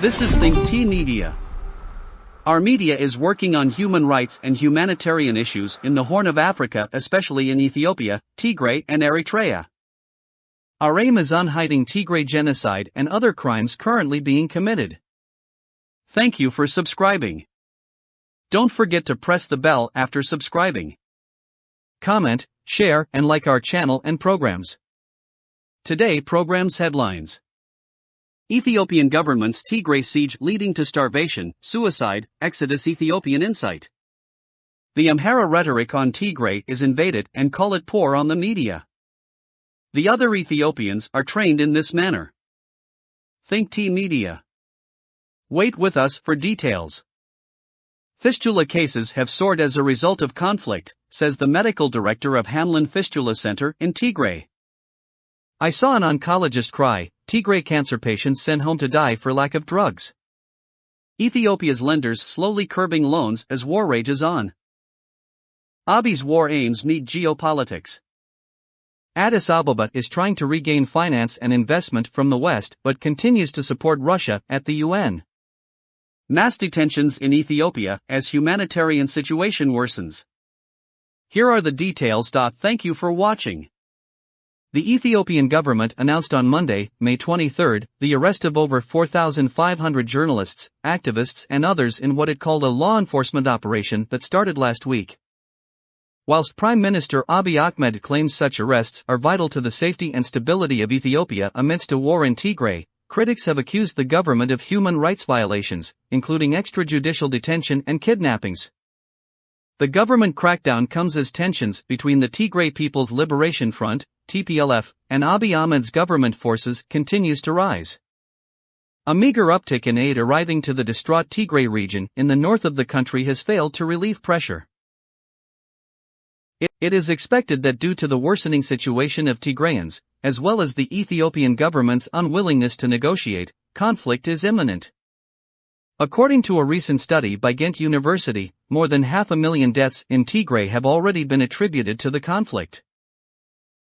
This is Think T Media. Our media is working on human rights and humanitarian issues in the Horn of Africa, especially in Ethiopia, Tigray, and Eritrea. Our aim is on hiding Tigray genocide and other crimes currently being committed. Thank you for subscribing. Don't forget to press the bell after subscribing. Comment, share, and like our channel and programs. Today programs headlines. Ethiopian government's Tigray siege leading to starvation, suicide, exodus Ethiopian insight. The Amhara rhetoric on Tigray is invaded and call it poor on the media. The other Ethiopians are trained in this manner. Think T Media. Wait with us for details. Fistula cases have soared as a result of conflict, says the medical director of Hamlin Fistula Center in Tigray. I saw an oncologist cry, Tigray cancer patients sent home to die for lack of drugs. Ethiopia's lenders slowly curbing loans as war rages on. Abiy's war aims meet geopolitics. Addis Ababa is trying to regain finance and investment from the West but continues to support Russia at the UN. Mass detentions in Ethiopia as humanitarian situation worsens. Here are the details. Thank you for watching. The Ethiopian government announced on Monday, May 23, the arrest of over 4,500 journalists, activists, and others in what it called a law enforcement operation that started last week. Whilst Prime Minister Abiy Ahmed claims such arrests are vital to the safety and stability of Ethiopia amidst a war in Tigray, critics have accused the government of human rights violations, including extrajudicial detention and kidnappings. The government crackdown comes as tensions between the Tigray People's Liberation Front, TPLF, and Abiy Ahmed's government forces continues to rise. A meager uptick in aid arriving to the distraught Tigray region in the north of the country has failed to relieve pressure. It, is expected that due to the worsening situation of Tigrayans, as well as the Ethiopian government's unwillingness to negotiate, conflict is imminent. According to a recent study by Ghent University, more than half a million deaths in Tigray have already been attributed to the conflict.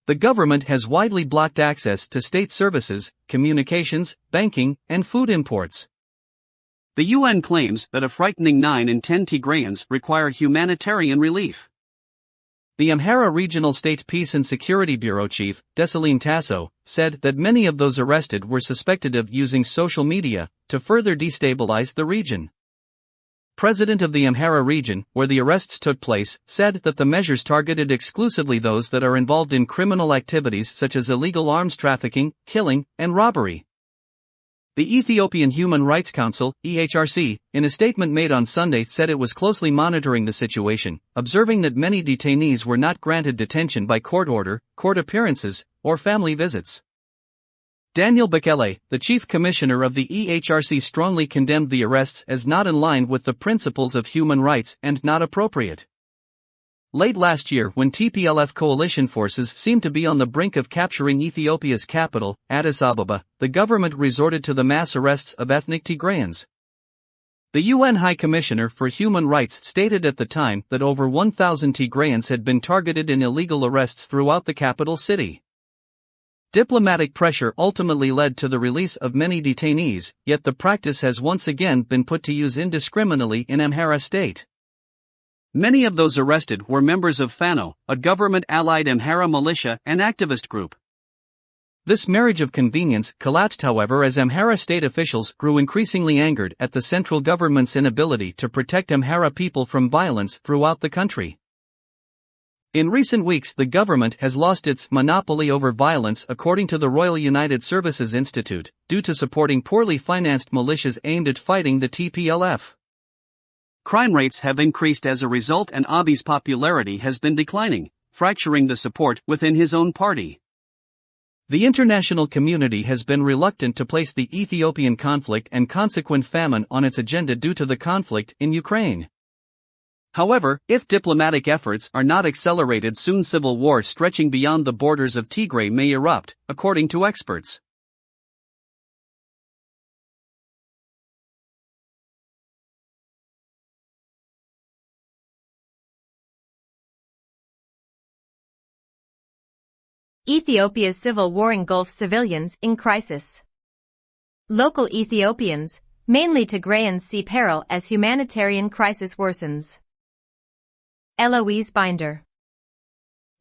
The government has widely blocked access to state services, communications, banking, and food imports. The UN claims that a frightening 9 in 10 Tigrayans require humanitarian relief. The Amhara Regional State Peace and Security Bureau chief, Desalegn Tassew, said that many of those arrested were suspected of using social media to further destabilize the region. President of the Amhara region, where the arrests took place, said that the measures targeted exclusively those that are involved in criminal activities such as illegal arms trafficking, killing, and robbery. The Ethiopian Human Rights Council, EHRC, in a statement made on Sunday said it was closely monitoring the situation, observing that many detainees were not granted detention by court order, court appearances, or family visits. Daniel Bekele, the chief commissioner of the EHRC strongly condemned the arrests as not in line with the principles of human rights and not appropriate. Late last year, when TPLF coalition forces seemed to be on the brink of capturing Ethiopia's capital, Addis Ababa, the government resorted to the mass arrests of ethnic Tigrayans. The UN High Commissioner for Human Rights stated at the time that over 1,000 Tigrayans had been targeted in illegal arrests throughout the capital city. Diplomatic pressure ultimately led to the release of many detainees, yet the practice has once again been put to use indiscriminately in Amhara state. Many of those arrested were members of Fano, a government allied Amhara militia and activist group. This marriage of convenience collapsed, however, as Amhara state officials grew increasingly angered at the central government's inability to protect Amhara people from violence throughout the country. In recent weeks, the government has lost its monopoly over violence, according to the Royal United Services Institute, due to supporting poorly financed militias aimed at fighting the TPLF. Crime rates have increased as a result, and Abiy's popularity has been declining, fracturing the support within his own party. The international community has been reluctant to place the Ethiopian conflict and consequent famine on its agenda due to the conflict in Ukraine. However, if diplomatic efforts are not accelerated, soon civil war stretching beyond the borders of Tigray may erupt, according to experts. Ethiopia's civil war engulfs civilians in crisis. Local Ethiopians, Mainly Tigrayans see peril as humanitarian crisis worsens. Eloise Binder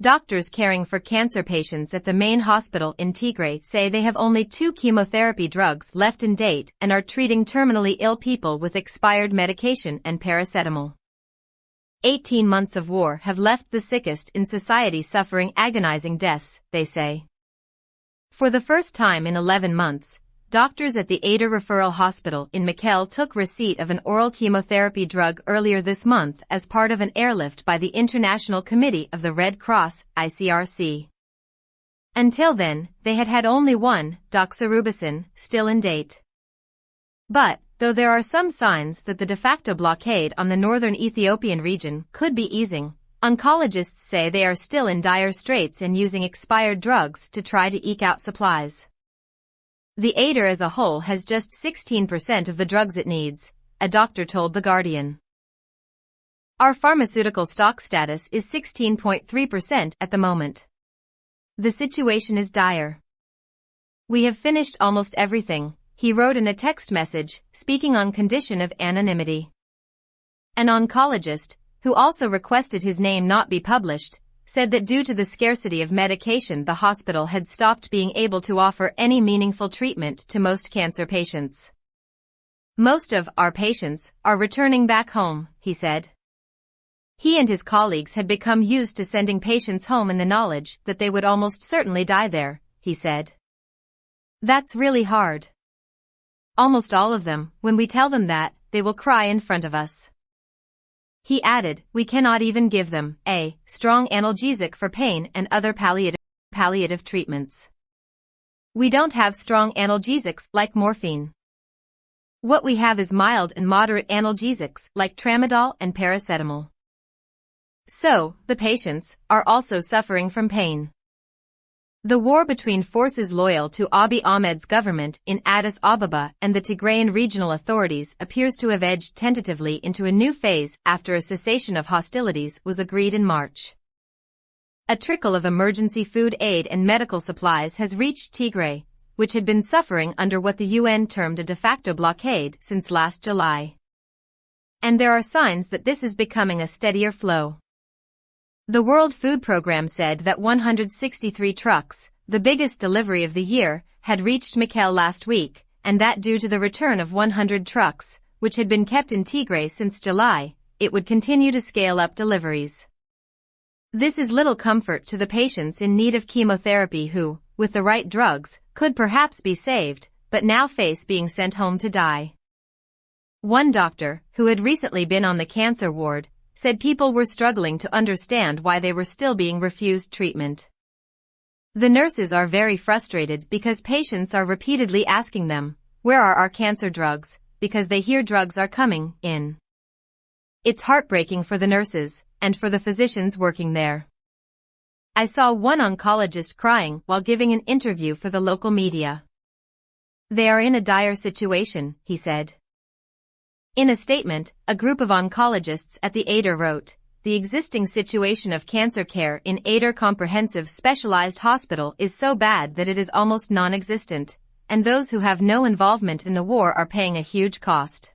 Doctors caring for cancer patients at the main hospital in Tigray say they have only two chemotherapy drugs left in date and are treating terminally ill people with expired medication and paracetamol. 18 months of war have left the sickest in society suffering agonizing deaths, they say. For the first time in 11 months, doctors at the Ayder Referral Hospital in Mekelle took receipt of an oral chemotherapy drug earlier this month as part of an airlift by the International Committee of the Red Cross, ICRC. Until then, they had had only one, doxorubicin, still in date. But, though there are some signs that the de facto blockade on the northern Ethiopian region could be easing, oncologists say they are still in dire straits and using expired drugs to try to eke out supplies. The Ayder as a whole has just 16% of the drugs it needs, a doctor told The Guardian. Our pharmaceutical stock status is 16.3% at the moment. The situation is dire. We have finished almost everything, he wrote in a text message, speaking on condition of anonymity. An oncologist, who also requested his name not be published, said that due to the scarcity of medication the hospital had stopped being able to offer any meaningful treatment to most cancer patients. Most of our patients are returning back home, he said. He and his colleagues had become used to sending patients home in the knowledge that they would almost certainly die there, he said. That's really hard. Almost all of them, when we tell them that, they will cry in front of us. He added, we cannot even give them a strong analgesic for pain and other palliative, palliative treatments. We don't have strong analgesics like morphine. What we have is mild and moderate analgesics like tramadol and paracetamol. So, the patients are also suffering from pain. The war between forces loyal to Abiy Ahmed's government in Addis Ababa and the Tigrayan regional authorities appears to have edged tentatively into a new phase after a cessation of hostilities was agreed in March. A trickle of emergency food aid and medical supplies has reached Tigray, which had been suffering under what the UN termed a de facto blockade since last July. And there are signs that this is becoming a steadier flow. The World Food Programme said that 163 trucks, the biggest delivery of the year, had reached Mekelle last week, and that due to the return of 100 trucks, which had been kept in Tigray since July, it would continue to scale up deliveries. This is little comfort to the patients in need of chemotherapy who, with the right drugs, could perhaps be saved, but now face being sent home to die. One doctor, who had recently been on the cancer ward, said people were struggling to understand why they were still being refused treatment. The nurses are very frustrated because patients are repeatedly asking them, where are our cancer drugs, because they hear drugs are coming in. It's heartbreaking for the nurses and for the physicians working there. I saw one oncologist crying while giving an interview for the local media. They are in a dire situation, he said. In a statement, a group of oncologists at the Ayder wrote, the existing situation of cancer care in Ayder Comprehensive Specialized Hospital is so bad that it is almost non-existent, and those who have no involvement in the war are paying a huge cost.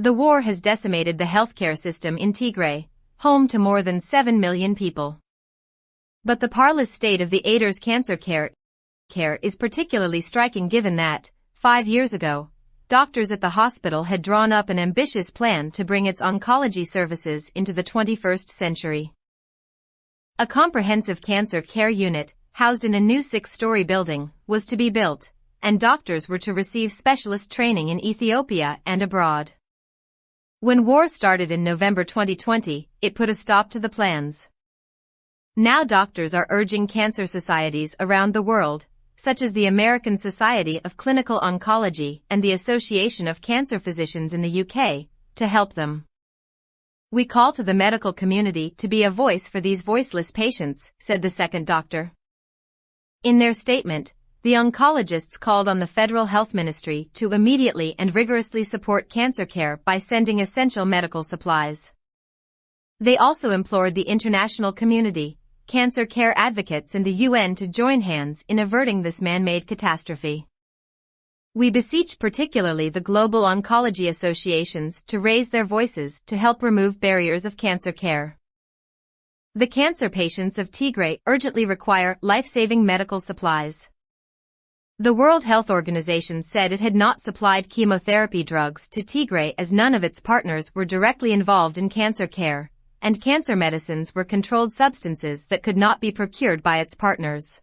The war has decimated the healthcare system in Tigray, home to more than 7 million people. But the parlous state of the Ayder's cancer care, care is particularly striking given that, five years ago, doctors at the hospital had drawn up an ambitious plan to bring its oncology services into the 21st century. A comprehensive cancer care unit, housed in a new six-story building, was to be built, and doctors were to receive specialist training in Ethiopia and abroad. When war started in November 2020, it put a stop to the plans. Now doctors are urging cancer societies around the world such as the American Society of Clinical Oncology and the Association of Cancer Physicians in the UK, to help them. We call to the medical community to be a voice for these voiceless patients, said the second doctor. In their statement, the oncologists called on the Federal Health Ministry to immediately and rigorously support cancer care by sending essential medical supplies. They also implored the international community cancer care advocates and the UN to join hands in averting this man-made catastrophe. We beseech particularly the global oncology associations to raise their voices to help remove barriers of cancer care. The cancer patients of Tigray urgently require life-saving medical supplies. The World Health Organization said it had not supplied chemotherapy drugs to Tigray as none of its partners were directly involved in cancer care, and cancer medicines were controlled substances that could not be procured by its partners.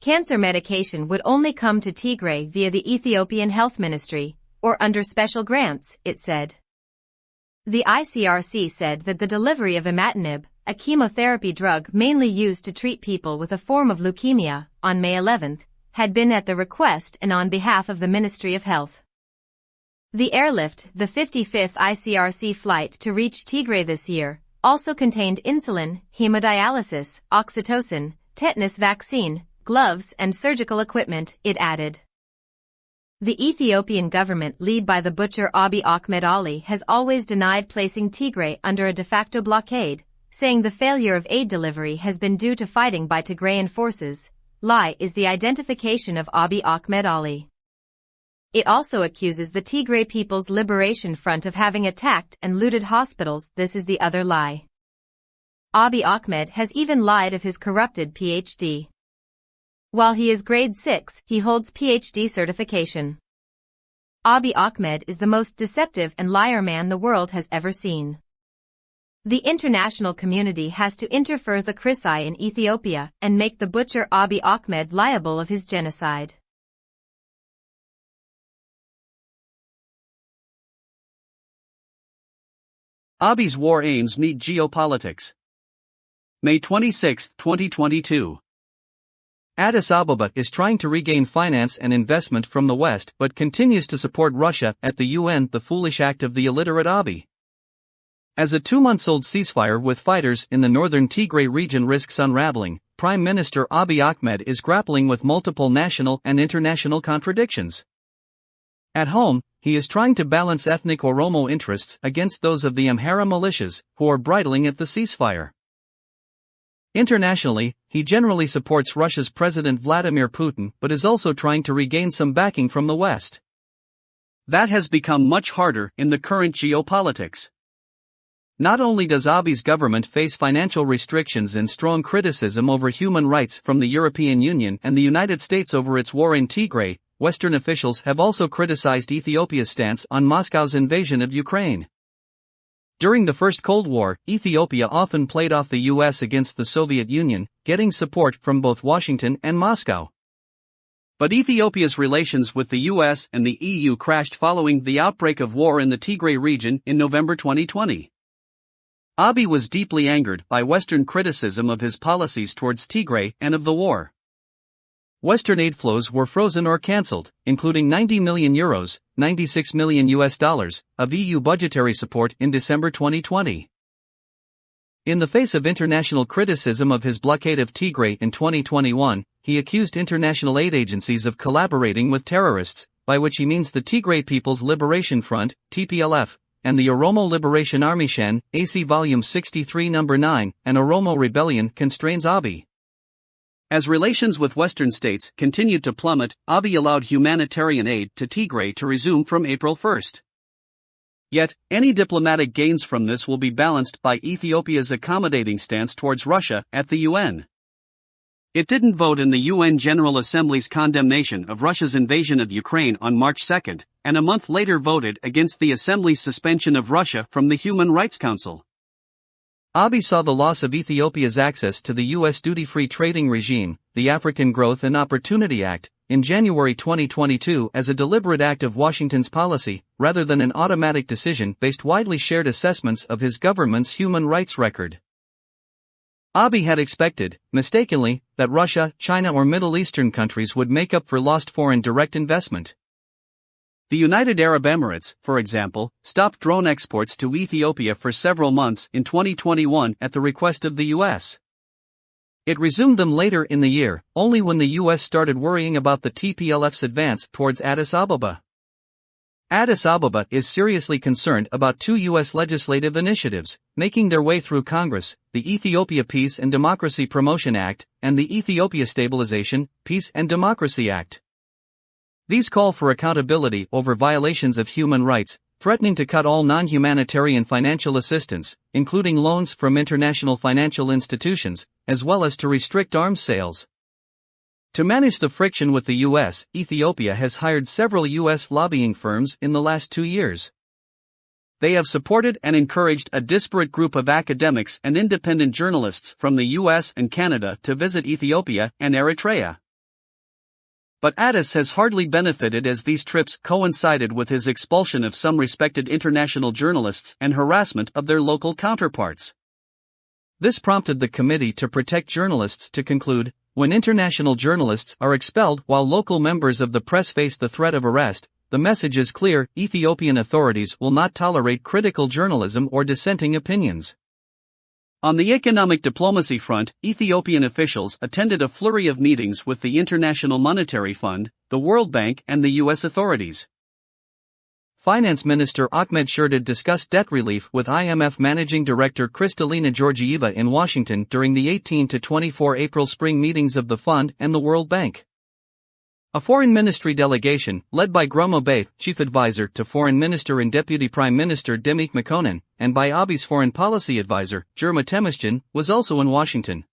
Cancer medication would only come to Tigray via the Ethiopian Health Ministry, or under special grants, it said. The ICRC said that the delivery of imatinib, a chemotherapy drug mainly used to treat people with a form of leukemia, on May 11, had been at the request and on behalf of the Ministry of Health. The airlift, the 55th ICRC flight to reach Tigray this year, also contained insulin, hemodialysis, oxytocin, tetanus vaccine, gloves and surgical equipment, it added. The Ethiopian government led by the butcher Abiy Ahmed Ali has always denied placing Tigray under a de facto blockade, saying the failure of aid delivery has been due to fighting by Tigrayan forces, lie is the identification of Abiy Ahmed Ali. It also accuses the Tigray People's Liberation Front of having attacked and looted hospitals, this is the other lie. Abiy Ahmed has even lied of his corrupted PhD. While he is grade 6, he holds PhD certification. Abiy Ahmed is the most deceptive and liar man the world has ever seen. The international community has to interfere the Chrisai in Ethiopia and make the butcher Abiy Ahmed liable of his genocide. Abiy's war aims meet geopolitics. May 26, 2022. Addis Ababa is trying to regain finance and investment from the West but continues to support Russia at the UN, the foolish act of the illiterate Abiy. As a two months old ceasefire with fighters in the northern Tigray region risks unraveling, Prime Minister Abiy Ahmed is grappling with multiple national and international contradictions. At home, he is trying to balance ethnic Oromo interests against those of the Amhara militias, who are bridling at the ceasefire. Internationally, he generally supports Russia's President Vladimir Putin but is also trying to regain some backing from the West. That has become much harder in the current geopolitics. Not only does Abiy's government face financial restrictions and strong criticism over human rights from the European Union and the United States over its war in Tigray, Western officials have also criticized Ethiopia's stance on Moscow's invasion of Ukraine. During the First Cold War, Ethiopia often played off the US against the Soviet Union, getting support from both Washington and Moscow. But Ethiopia's relations with the US and the EU crashed following the outbreak of war in the Tigray region in November 2020. Abiy was deeply angered by Western criticism of his policies towards Tigray and of the war. Western aid flows were frozen or cancelled, including 90 million euros, 96 million US dollars, of EU budgetary support in December 2020. In the face of international criticism of his blockade of Tigray in 2021, he accused international aid agencies of collaborating with terrorists, by which he means the Tigray People's Liberation Front, TPLF, and the Oromo Liberation Army Shen, AC Volume 63 No. 9, and Oromo Rebellion constrains Abiy. As relations with Western states continued to plummet, Abiy allowed humanitarian aid to Tigray to resume from April 1. Yet, any diplomatic gains from this will be balanced by Ethiopia's accommodating stance towards Russia at the UN. It didn't vote in the UN General Assembly's condemnation of Russia's invasion of Ukraine on March 2, and a month later voted against the Assembly's suspension of Russia from the Human Rights Council. Abiy saw the loss of Ethiopia's access to the U.S. duty free trading regime, the African Growth and Opportunity Act, in January 2022 as a deliberate act of Washington's policy, rather than an automatic decision based widely shared assessments of his government's human rights record. Abiy had expected, mistakenly, that Russia, China, or Middle Eastern countries would make up for lost foreign direct investment. The United Arab Emirates, for example, stopped drone exports to Ethiopia for several months in 2021 at the request of the US. It resumed them later in the year, only when the US started worrying about the TPLF's advance towards Addis Ababa. Addis Ababa is seriously concerned about two U.S. legislative initiatives, making their way through Congress the Ethiopia Peace and Democracy Promotion Act, and the Ethiopia Stabilization, Peace and Democracy Act. These call for accountability over violations of human rights, threatening to cut all non humanitarian financial assistance, including loans from international financial institutions, as well as to restrict arms sales. To manage the friction with the US, Ethiopia has hired several US lobbying firms in the last two years. They have supported and encouraged a disparate group of academics and independent journalists from the US and Canada to visit Ethiopia and Eritrea. But Addis has hardly benefited as these trips coincided with his expulsion of some respected international journalists and harassment of their local counterparts. This prompted the Committee to Protect Journalists to conclude when international journalists are expelled while local members of the press face the threat of arrest, the message is clear Ethiopian authorities will not tolerate critical journalism or dissenting opinions. On the economic diplomacy front, Ethiopian officials attended a flurry of meetings with the International Monetary Fund, the World Bank, and the U.S. authorities. Finance Minister Ahmed Shide discussed debt relief with IMF Managing Director Kristalina Georgieva in Washington during the 18 to 24 April spring meetings of the fund and the World Bank. A foreign ministry delegation, led by Groma Bey, chief advisor to Foreign Minister and Deputy Prime Minister Demeke Mekonnen, and by Abiy's foreign policy advisor, Girma Temesgen, was also in Washington.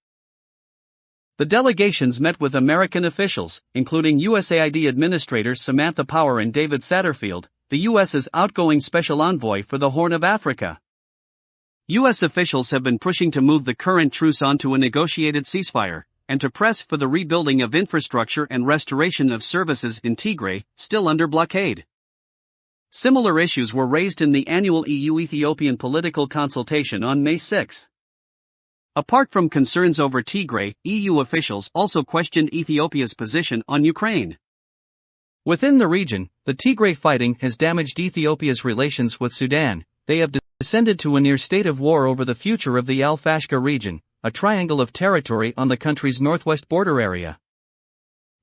The delegations met with American officials, including USAID Administrator Samantha Power and David Satterfield, the U.S.'s outgoing special envoy for the Horn of Africa. U.S. officials have been pushing to move the current truce onto a negotiated ceasefire, and to press for the rebuilding of infrastructure and restoration of services in Tigray, still under blockade. Similar issues were raised in the annual EU Ethiopian political consultation on May 6. Apart from concerns over Tigray, EU officials also questioned Ethiopia's position on Ukraine. Within the region, the Tigray fighting has damaged Ethiopia's relations with Sudan. They have descended to a near state of war over the future of the Al Fashqa region, a triangle of territory on the country's northwest border area.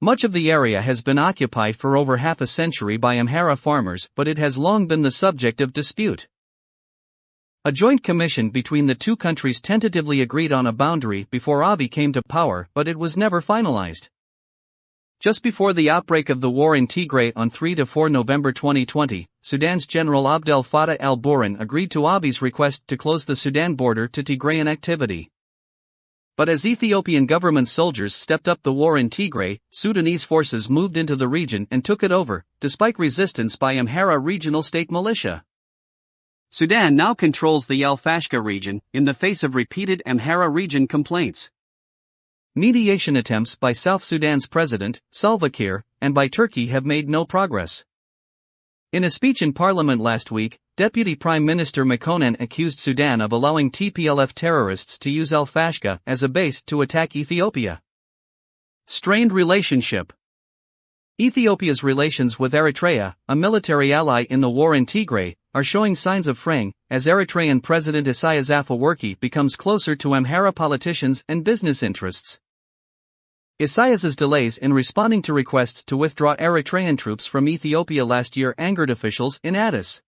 Much of the area has been occupied for over half a century by Amhara farmers, but it has long been the subject of dispute. A joint commission between the two countries tentatively agreed on a boundary before Abiy came to power, but it was never finalized. Just before the outbreak of the war in Tigray on 3 to 4 November 2020, Sudan's General Abdel Fattah al Burhan agreed to Abiy's request to close the Sudan border to Tigrayan activity. But as Ethiopian government soldiers stepped up the war in Tigray, Sudanese forces moved into the region and took it over, despite resistance by Amhara regional state militia. Sudan now controls the Al Fashqa region, in the face of repeated Amhara region complaints. Mediation attempts by South Sudan's president, Salva Kiir, and by Turkey have made no progress. In a speech in parliament last week, Deputy Prime Minister Mekonnen accused Sudan of allowing TPLF terrorists to use Al Fashqa as a base to attack Ethiopia. Strained relationship. Ethiopia's relations with Eritrea, a military ally in the war in Tigray, are showing signs of fraying as Eritrean President Isaias Afwerki becomes closer to Amhara politicians and business interests. Isaias's delays in responding to requests to withdraw Eritrean troops from Ethiopia last year angered officials in Addis.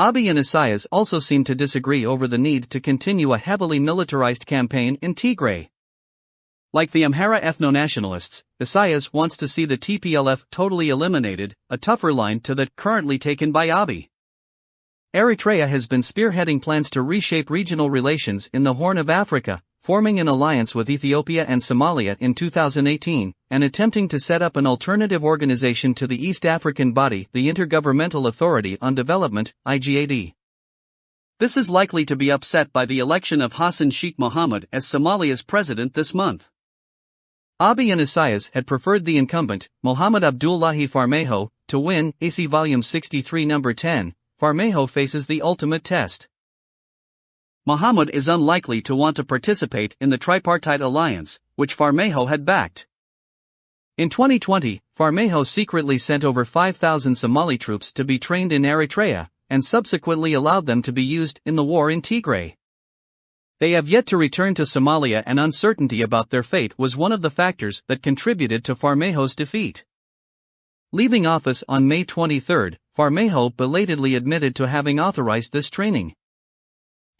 Abiy and Isaias also seem to disagree over the need to continue a heavily militarized campaign in Tigray. Like the Amhara ethno-nationalists, Isaias wants to see the TPLF totally eliminated, a tougher line to that currently taken by Abiy. Eritrea has been spearheading plans to reshape regional relations in the Horn of Africa, forming an alliance with Ethiopia and Somalia in 2018, and attempting to set up an alternative organization to the East African body, the Intergovernmental Authority on Development, IGAD. This is likely to be upset by the election of Hassan Sheikh Mohamud as Somalia's president this month. Abiy and Isaias had preferred the incumbent, Mohamed Abdullahi Farmajo, to win, AC Volume 63 Number 10. Farmajo faces the ultimate test. Mohamud is unlikely to want to participate in the tripartite alliance, which Farmajo had backed. In 2020, Farmajo secretly sent over 5,000 Somali troops to be trained in Eritrea, and subsequently allowed them to be used in the war in Tigray. They have yet to return to Somalia, and uncertainty about their fate was one of the factors that contributed to Farmajo's defeat. Leaving office on May 23, Farmajo belatedly admitted to having authorized this training.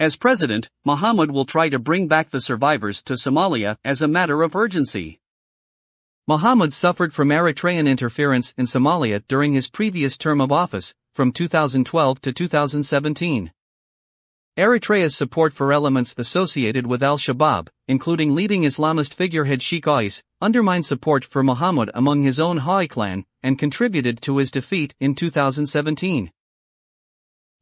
As president, Mohamud will try to bring back the survivors to Somalia as a matter of urgency. Mohamud suffered from Eritrean interference in Somalia during his previous term of office, from 2012 to 2017. Eritrea's support for elements associated with al Shabaab, including leading Islamist figurehead Sheikh Aweys, undermined support for Mohamud among his own Hawiye clan and contributed to his defeat in 2017.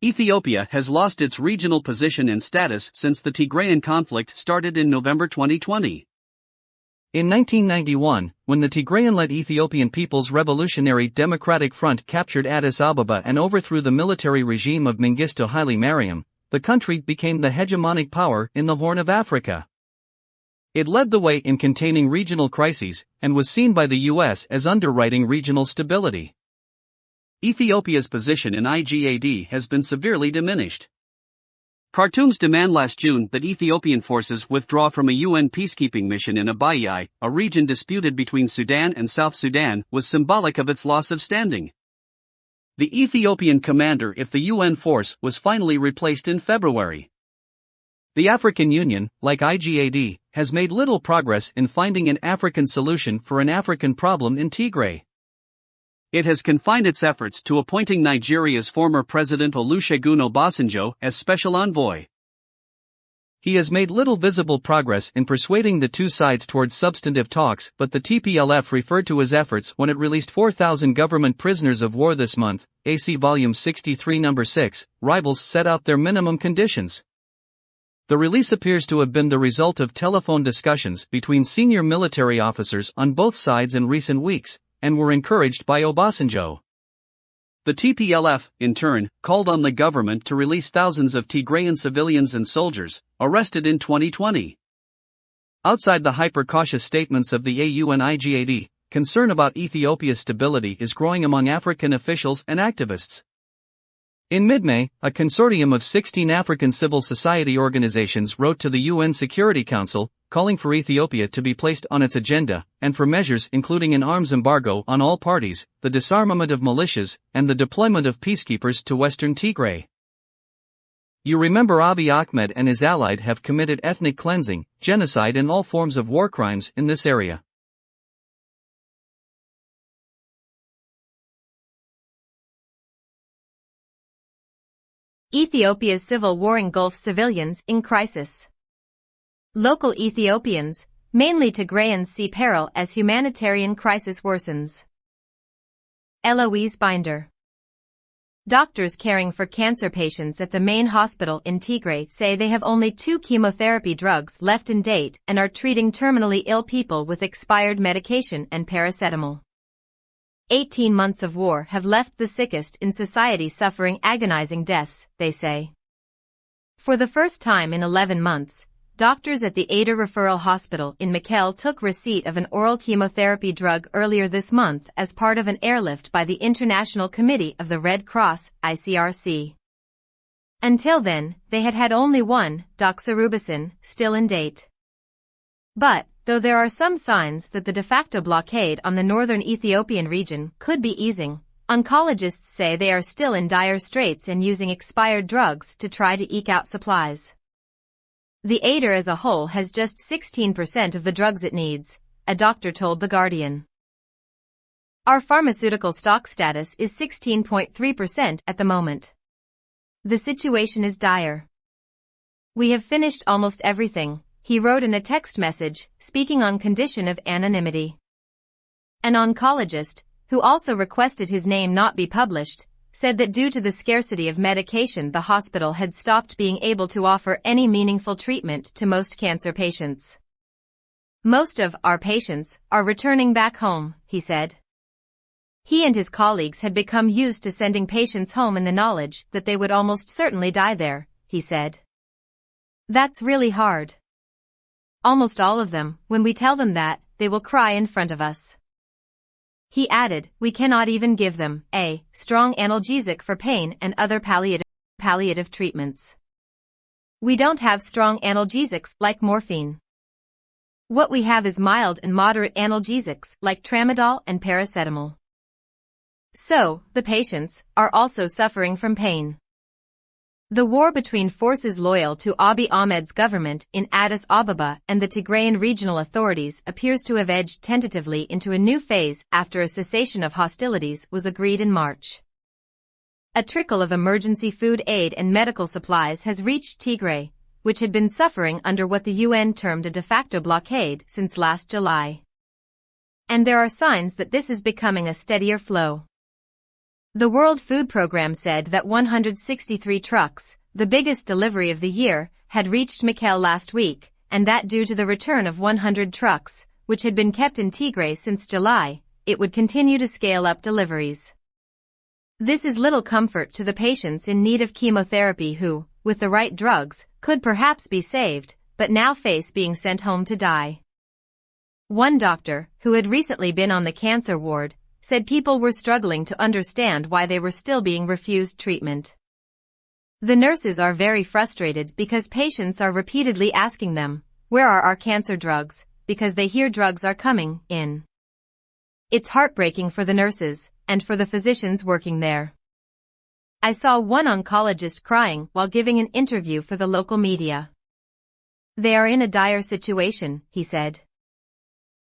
Ethiopia has lost its regional position and status since the Tigrayan conflict started in November 2020. In 1991, when the Tigrayan-led Ethiopian People's Revolutionary Democratic Front captured Addis Ababa and overthrew the military regime of Mengistu Haile Mariam, the country became the hegemonic power in the Horn of Africa. It led the way in containing regional crises and was seen by the US as underwriting regional stability. Ethiopia's position in IGAD has been severely diminished. Khartoum's demand last June that Ethiopian forces withdraw from a UN peacekeeping mission in Abyei, a region disputed between Sudan and South Sudan, was symbolic of its loss of standing. The Ethiopian commander if the UN force was finally replaced in February. The African Union, like IGAD, has made little progress in finding an African solution for an African problem in Tigray. It has confined its efforts to appointing Nigeria's former President Olusegun Obasanjo as special envoy. He has made little visible progress in persuading the two sides towards substantive talks, but the TPLF referred to his efforts when it released 4,000 government prisoners of war this month. AC Volume 63 Number 6, rivals set out their minimum conditions. The release appears to have been the result of telephone discussions between senior military officers on both sides in recent weeks, and were encouraged by Obasanjo. The TPLF, in turn, called on the government to release thousands of Tigrayan civilians and soldiers, arrested in 2020. Outside the hyper-cautious statements of the AU and IGAD, concern about Ethiopia's stability is growing among African officials and activists. In mid-May, a consortium of 16 African civil society organizations wrote to the UN Security Council, calling for Ethiopia to be placed on its agenda, and for measures including an arms embargo on all parties, the disarmament of militias, and the deployment of peacekeepers to western Tigray. You remember Abiy Ahmed and his allied have committed ethnic cleansing, genocide and all forms of war crimes in this area. Ethiopia's civil war engulfs civilians in crisis. Local Ethiopians, mainly Tigrayans see peril as humanitarian crisis worsens. Eloise Binder Doctors caring for cancer patients at the main hospital in Tigray say they have only two chemotherapy drugs left in date and are treating terminally ill people with expired medication and paracetamol. 18 months of war have left the sickest in society suffering agonizing deaths, they say. For the first time in 11 months, Doctors at the Ayder Referral Hospital in Mekelle took receipt of an oral chemotherapy drug earlier this month as part of an airlift by the International Committee of the Red Cross, ICRC. Until then, they had had only one, doxorubicin, still in date. But, though there are some signs that the de facto blockade on the northern Ethiopian region could be easing, oncologists say they are still in dire straits and using expired drugs to try to eke out supplies. The Ayder as a whole has just 16% of the drugs it needs, a doctor told The Guardian. Our pharmaceutical stock status is 16.3% at the moment. The situation is dire. We have finished almost everything, he wrote in a text message, speaking on condition of anonymity. An oncologist, who also requested his name not be published, said that due to the scarcity of medication the hospital had stopped being able to offer any meaningful treatment to most cancer patients. Most of our patients are returning back home, he said. He and his colleagues had become used to sending patients home in the knowledge that they would almost certainly die there, he said. That's really hard. Almost all of them, when we tell them that, they will cry in front of us. He added, we cannot even give them a strong analgesic for pain and other palliative, palliative treatments. We don't have strong analgesics like morphine. What we have is mild and moderate analgesics like tramadol and paracetamol. So, the patients are also suffering from pain. The war between forces loyal to Abiy Ahmed's government in Addis Ababa and the Tigrayan regional authorities appears to have edged tentatively into a new phase after a cessation of hostilities was agreed in March. A trickle of emergency food aid and medical supplies has reached Tigray, which had been suffering under what the UN termed a de facto blockade since last July. And there are signs that this is becoming a steadier flow. The World Food Programme said that 163 trucks, the biggest delivery of the year, had reached Mekelle last week, and that due to the return of 100 trucks, which had been kept in Tigray since July, it would continue to scale up deliveries. This is little comfort to the patients in need of chemotherapy who, with the right drugs, could perhaps be saved, but now face being sent home to die. One doctor, who had recently been on the cancer ward, said people were struggling to understand why they were still being refused treatment. The nurses are very frustrated because patients are repeatedly asking them, where are our cancer drugs, because they hear drugs are coming in. It's heartbreaking for the nurses and for the physicians working there. I saw one oncologist crying while giving an interview for the local media. They are in a dire situation, he said.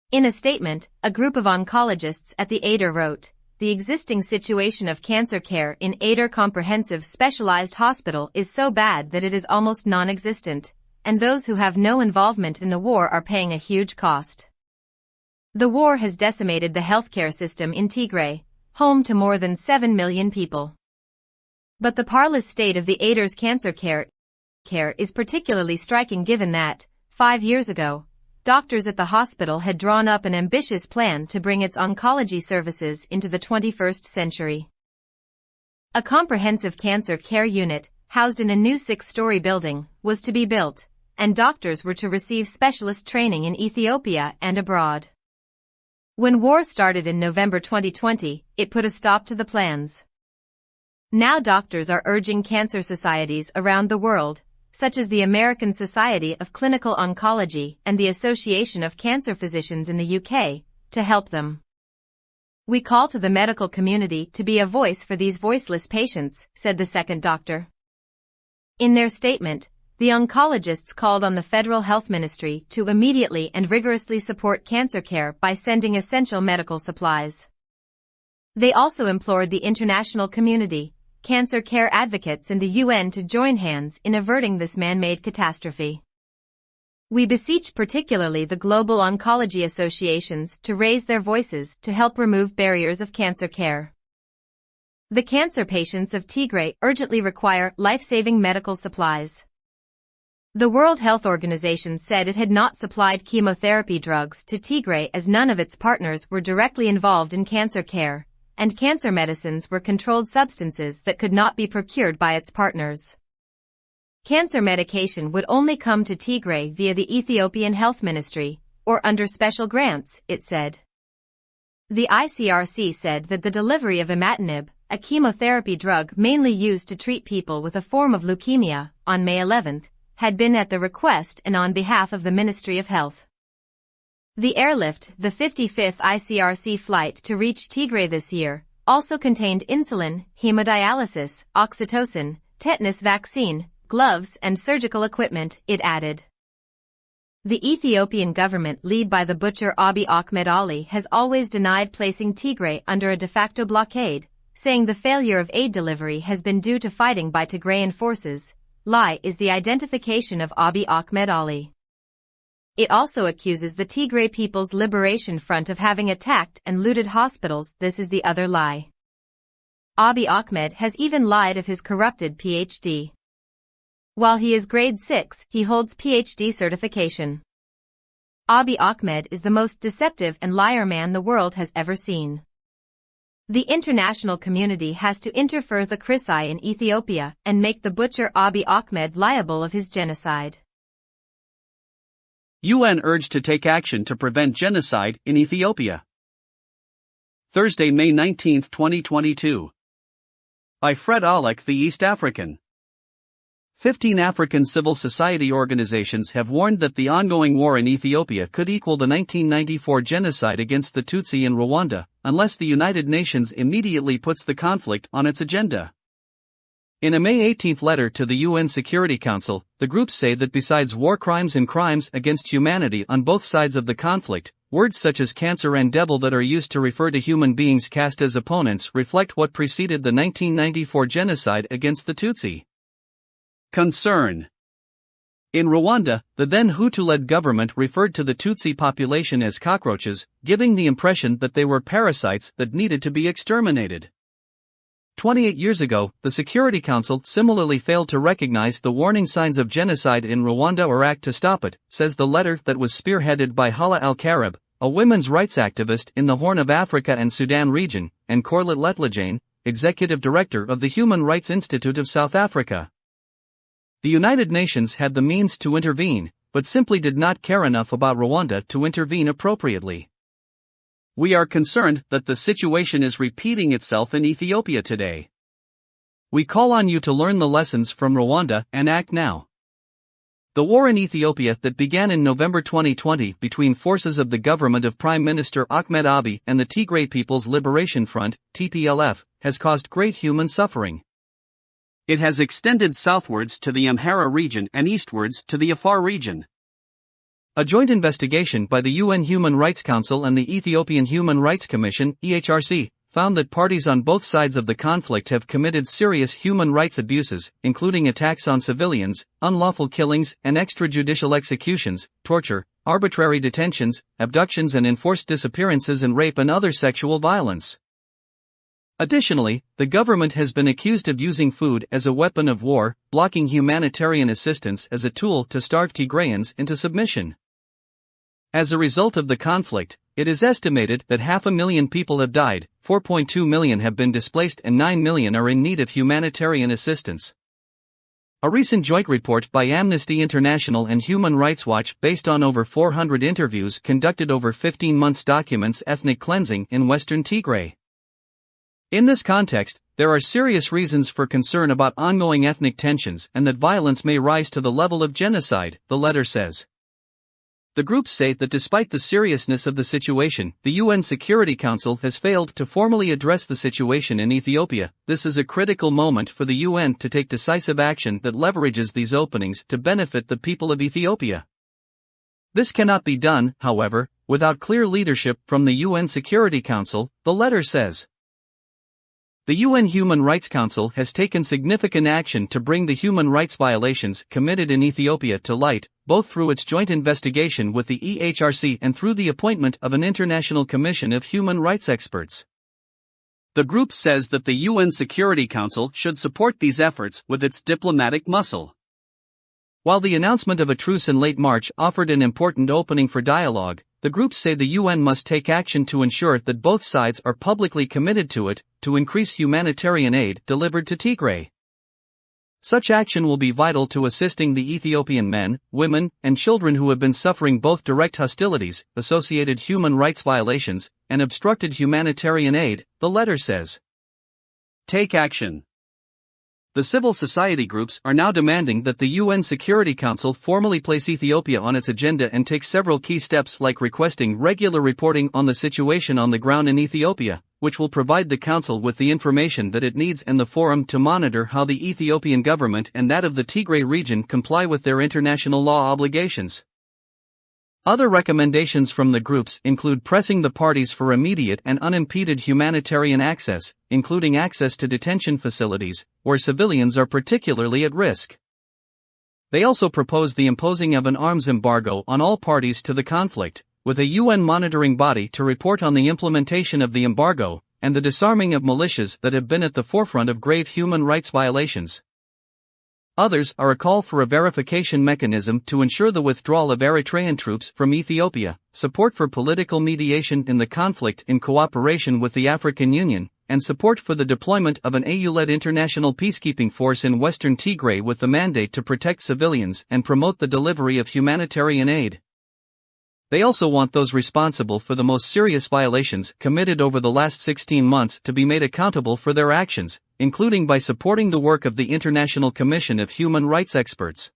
In a statement, a group of oncologists at the Ayder wrote, the existing situation of cancer care in Ayder Comprehensive Specialized Hospital is so bad that it is almost non-existent, and those who have no involvement in the war are paying a huge cost. The war has decimated the healthcare system in Tigray, home to more than 7 million people. But the parlous state of the Ayder's cancer care, care is particularly striking given that, five years ago, doctors at the hospital had drawn up an ambitious plan to bring its oncology services into the 21st century. A comprehensive cancer care unit, housed in a new six-story building, was to be built, and doctors were to receive specialist training in Ethiopia and abroad. When war started in November 2020, it put a stop to the plans. Now doctors are urging cancer societies around the world, such as the American Society of Clinical Oncology and the Association of Cancer Physicians in the UK, to help them. We call to the medical community to be a voice for these voiceless patients, said the second doctor. In their statement, the oncologists called on the Federal Health Ministry to immediately and rigorously support cancer care by sending essential medical supplies. They also implored the international community cancer care advocates and the UN to join hands in averting this man-made catastrophe. We beseech particularly the global oncology associations to raise their voices to help remove barriers of cancer care. The cancer patients of Tigray urgently require life-saving medical supplies. The World Health Organization said it had not supplied chemotherapy drugs to Tigray as none of its partners were directly involved in cancer care, and cancer medicines were controlled substances that could not be procured by its partners. Cancer medication would only come to Tigray via the Ethiopian Health Ministry, or under special grants, it said. The ICRC said that the delivery of imatinib, a chemotherapy drug mainly used to treat people with a form of leukemia, on May 11, had been at the request and on behalf of the Ministry of Health. The airlift, the 55th ICRC flight to reach Tigray this year, also contained insulin, hemodialysis, oxytocin, tetanus vaccine, gloves and surgical equipment, it added. The Ethiopian government led by the butcher Abiy Ahmed Ali has always denied placing Tigray under a de facto blockade, saying the failure of aid delivery has been due to fighting by Tigrayan forces. Lie is the identification of Abiy Ahmed Ali. It also accuses the Tigray People's Liberation Front of having attacked and looted hospitals. This is the other lie. Abiy Ahmed has even lied of his corrupted PhD. While he is grade 6, he holds PhD certification. Abiy Ahmed is the most deceptive and liar man the world has ever seen. The international community has to interfere the Chrisai in Ethiopia and make the butcher Abiy Ahmed liable of his genocide. UN urged to take action to prevent genocide in Ethiopia. Thursday, May 19, 2022. By Fred Alec, the East African. 15 African civil society organizations have warned that the ongoing war in Ethiopia could equal the 1994 genocide against the Tutsi in Rwanda, unless the United Nations immediately puts the conflict on its agenda. In a May 18 letter to the UN Security Council, the groups say that besides war crimes and crimes against humanity on both sides of the conflict, words such as cancer and devil that are used to refer to human beings cast as opponents reflect what preceded the 1994 genocide against the Tutsi. Concern In Rwanda, the then Hutu led government referred to the Tutsi population as cockroaches, giving the impression that they were parasites that needed to be exterminated. 28 years ago, the Security Council similarly failed to recognize the warning signs of genocide in Rwanda or act to stop it, says the letter that was spearheaded by Hala Al Karib, a women's rights activist in the Horn of Africa and Sudan region, and Corlett Letlojane, executive director of the Human Rights Institute of South Africa. The United Nations had the means to intervene, but simply did not care enough about Rwanda to intervene appropriately. We are concerned that the situation is repeating itself in Ethiopia today. We call on you to learn the lessons from Rwanda and act now. The war in Ethiopia that began in November 2020 between forces of the government of Prime Minister Ahmed Abiy and the Tigray People's Liberation Front, TPLF, has caused great human suffering. It has extended southwards to the Amhara region and eastwards to the Afar region. A joint investigation by the UN Human Rights Council and the Ethiopian Human Rights Commission, EHRC, found that parties on both sides of the conflict have committed serious human rights abuses, including attacks on civilians, unlawful killings and extrajudicial executions, torture, arbitrary detentions, abductions and enforced disappearances and rape and other sexual violence. Additionally, the government has been accused of using food as a weapon of war, blocking humanitarian assistance as a tool to starve Tigrayans into submission. As a result of the conflict, it is estimated that half a million people have died, 4.2 million have been displaced, and 9 million are in need of humanitarian assistance. A recent joint report by Amnesty International and Human Rights Watch, based on over 400 interviews conducted over 15 months, documents ethnic cleansing in western Tigray. In this context, there are serious reasons for concern about ongoing ethnic tensions and that violence may rise to the level of genocide, the letter says. The groups say that despite the seriousness of the situation, the UN Security Council has failed to formally address the situation in Ethiopia. This is a critical moment for the UN to take decisive action that leverages these openings to benefit the people of Ethiopia. This cannot be done, however, without clear leadership from the UN Security Council, the letter says. The UN Human Rights Council has taken significant action to bring the human rights violations committed in Ethiopia to light, both through its joint investigation with the EHRC and through the appointment of an international commission of human rights experts. The group says that the UN Security Council should support these efforts with its diplomatic muscle. While the announcement of a truce in late March offered an important opening for dialogue, the groups say the UN must take action to ensure that both sides are publicly committed to it, to increase humanitarian aid delivered to Tigray. Such action will be vital to assisting the Ethiopian men, women, and children who have been suffering both direct hostilities, associated human rights violations, and obstructed humanitarian aid, the letter says. Take action. The civil society groups are now demanding that the UN Security Council formally place Ethiopia on its agenda and take several key steps like requesting regular reporting on the situation on the ground in Ethiopia, which will provide the Council with the information that it needs and the forum to monitor how the Ethiopian government and that of the Tigray region comply with their international law obligations. Other recommendations from the groups include pressing the parties for immediate and unimpeded humanitarian access, including access to detention facilities, where civilians are particularly at risk. They also propose the imposing of an arms embargo on all parties to the conflict, with a UN monitoring body to report on the implementation of the embargo, and the disarming of militias that have been at the forefront of grave human rights violations. Others are a call for a verification mechanism to ensure the withdrawal of Eritrean troops from Ethiopia, support for political mediation in the conflict in cooperation with the African Union, and support for the deployment of an AU led international peacekeeping force in western Tigray with the mandate to protect civilians and promote the delivery of humanitarian aid. They also want those responsible for the most serious violations committed over the last 16 months to be made accountable for their actions, including by supporting the work of the International Commission of Human Rights Experts.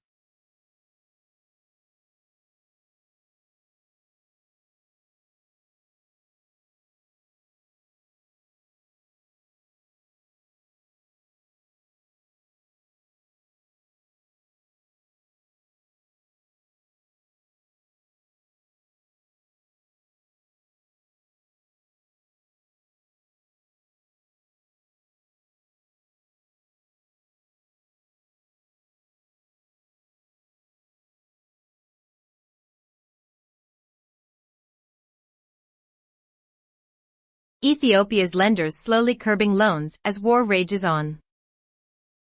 Ethiopia's lenders slowly curbing loans as war rages on.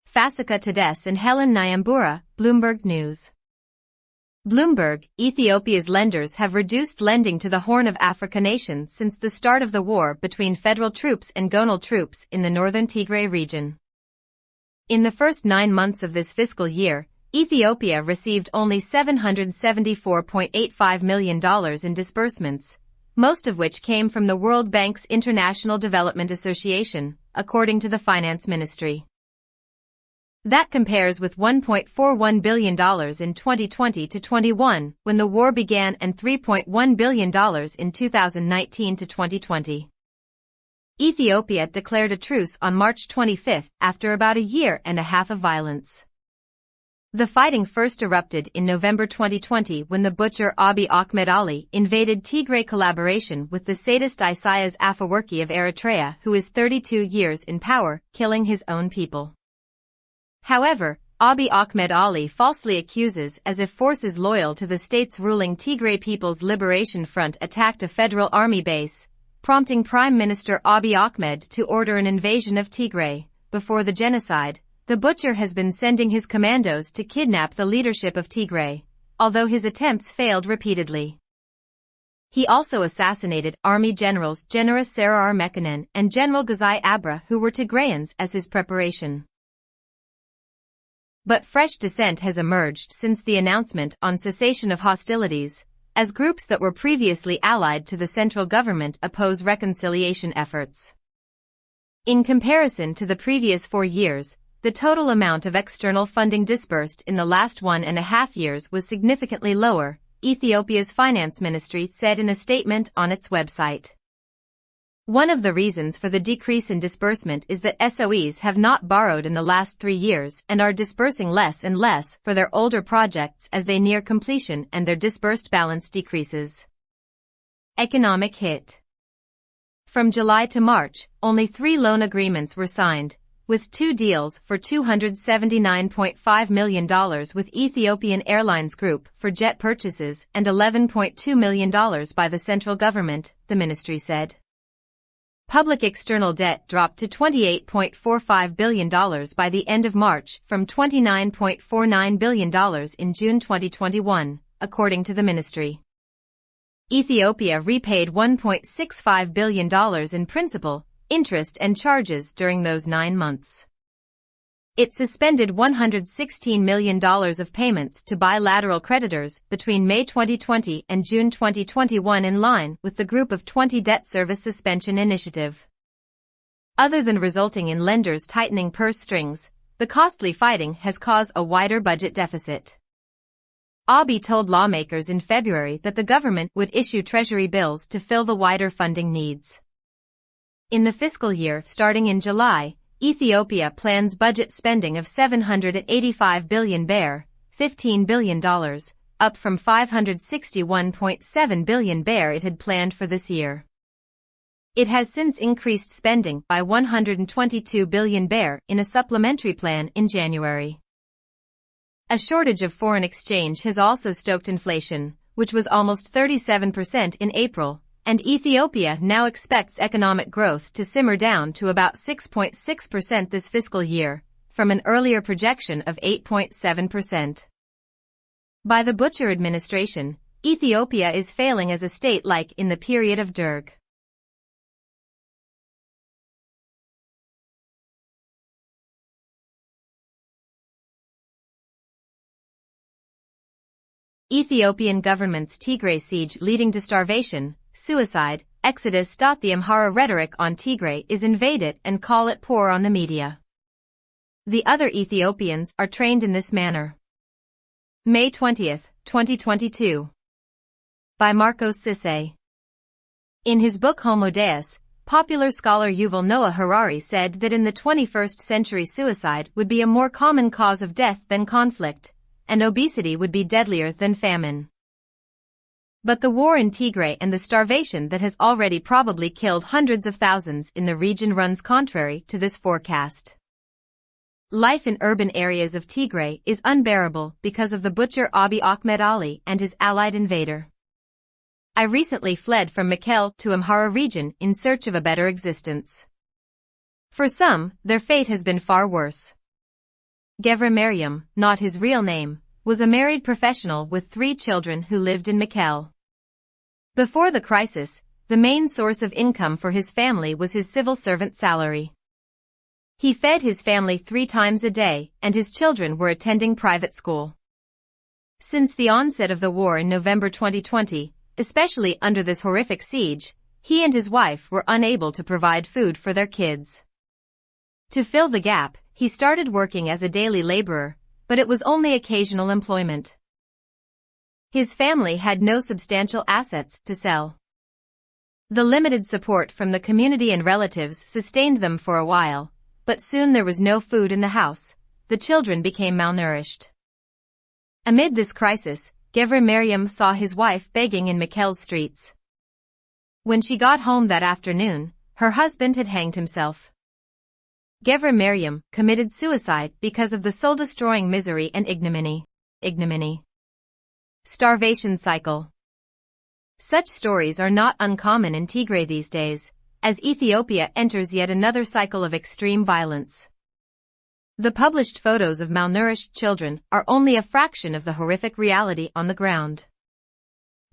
Fasika Tadesse and Helen Nyambura, Bloomberg News. Bloomberg, Ethiopia's lenders have reduced lending to the Horn of Africa nation since the start of the war between federal troops and gonal troops in the northern Tigray region. In the first nine months of this fiscal year, Ethiopia received only $774.85 million in disbursements, most of which came from the World Bank's International Development Association, according to the Finance Ministry. That compares with $1.41 billion in 2020 to 21 when the war began and $3.1 billion in 2019 to 2020. Ethiopia declared a truce on March 25 after about a year and a half of violence. The fighting first erupted in November 2020 when the butcher Abiy Ahmed Ali invaded Tigray collaboration with the sadist Isaias Afewerki of Eritrea who is 32 years in power, killing his own people. However, Abiy Ahmed Ali falsely accuses as if forces loyal to the state's ruling Tigray People's Liberation Front attacked a federal army base, prompting Prime Minister Abiy Ahmed to order an invasion of Tigray, before the genocide, the butcher has been sending his commandos to kidnap the leadership of Tigray, although his attempts failed repeatedly. He also assassinated Army Generals General Seare Mekonnen and General Gezai Abera who were Tigrayans as his preparation. But fresh dissent has emerged since the announcement on cessation of hostilities, as groups that were previously allied to the central government oppose reconciliation efforts. In comparison to the previous four years, the total amount of external funding disbursed in the last one and a half years was significantly lower, Ethiopia's finance ministry said in a statement on its website. One of the reasons for the decrease in disbursement is that SOEs have not borrowed in the last three years and are disbursing less and less for their older projects as they near completion and their disbursed balance decreases. Economic hit. From July to March, only three loan agreements were signed, with two deals for $279.5 million with Ethiopian Airlines Group for jet purchases and $11.2 million by the central government, the ministry said. Public external debt dropped to $28.45 billion by the end of March from $29.49 billion in June 2021, according to the ministry. Ethiopia repaid $1.65 billion in principal, interest and charges during those nine months. It suspended $116 million of payments to bilateral creditors between May 2020 and June 2021 in line with the Group of 20 Debt Service Suspension Initiative. Other than resulting in lenders tightening purse strings, the costly fighting has caused a wider budget deficit. Abiy told lawmakers in February that the government would issue treasury bills to fill the wider funding needs. In the fiscal year starting in July, Ethiopia plans budget spending of 785 billion birr, $15 billion, up from 561.7 billion birr it had planned for this year. It has since increased spending by 122 billion birr in a supplementary plan in January. A shortage of foreign exchange has also stoked inflation, which was almost 37% in April, and Ethiopia now expects economic growth to simmer down to about 6.6% this fiscal year, from an earlier projection of 8.7%. By the Butcher administration, Ethiopia is failing as a state like in the period of Derg. Ethiopian government's Tigray siege leading to starvation, suicide, exodus. The Amhara rhetoric on Tigray is invade it and call it poor on the media. The other Ethiopians are trained in this manner. May 20, 2022. By Marcos Sisse. In his book Homo Deus, popular scholar Yuval Noah Harari said that in the 21st century suicide would be a more common cause of death than conflict, and obesity would be deadlier than famine. But the war in Tigray and the starvation that has already probably killed hundreds of thousands in the region runs contrary to this forecast. Life in urban areas of Tigray is unbearable because of the butcher Abiy Ahmed Ali and his allied invader. I recently fled from Mekelle to Amhara region in search of a better existence. For some, their fate has been far worse. Gebre Mariam, not his real name, was a married professional with three children who lived in Mekelle. Before the crisis, the main source of income for his family was his civil servant salary. He fed his family three times a day, and his children were attending private school. Since the onset of the war in November 2020, especially under this horrific siege, he and his wife were unable to provide food for their kids. To fill the gap, he started working as a daily laborer, but it was only occasional employment. His family had no substantial assets to sell. The limited support from the community and relatives sustained them for a while, but soon there was no food in the house. The children became malnourished. Amid this crisis, Gebre Mariam saw his wife begging in Mekelle's streets. When she got home that afternoon, her husband had hanged himself. Gebre Mariam committed suicide because of the soul-destroying misery and ignominy. Ignominy. Starvation cycle. Such stories are not uncommon in Tigray these days, as Ethiopia enters yet another cycle of extreme violence. The published photos of malnourished children are only a fraction of the horrific reality on the ground.